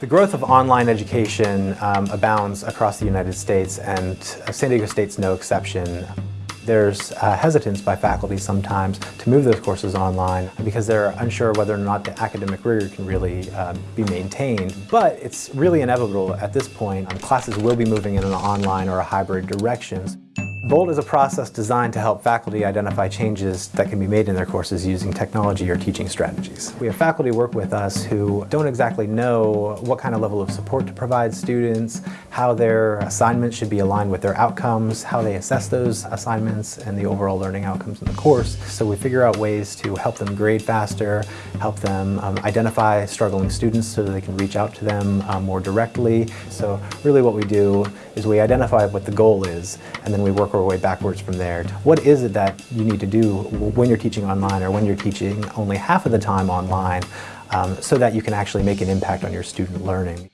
The growth of online education um, abounds across the United States and San Diego State's no exception. There's uh, hesitance by faculty sometimes to move those courses online because they're unsure whether or not the academic rigor can really uh, be maintained. But it's really inevitable at this point. Um, classes will be moving in an online or a hybrid direction. VOLT is a process designed to help faculty identify changes that can be made in their courses using technology or teaching strategies. We have faculty work with us who don't exactly know what kind of level of support to provide students, how their assignments should be aligned with their outcomes, how they assess those assignments and the overall learning outcomes in the course. So we figure out ways to help them grade faster, help them um, identify struggling students so that they can reach out to them um, more directly. So really what we do is we identify what the goal is and then we work our way backwards from there. What is it that you need to do when you're teaching online or when you're teaching only half of the time online um, so that you can actually make an impact on your student learning?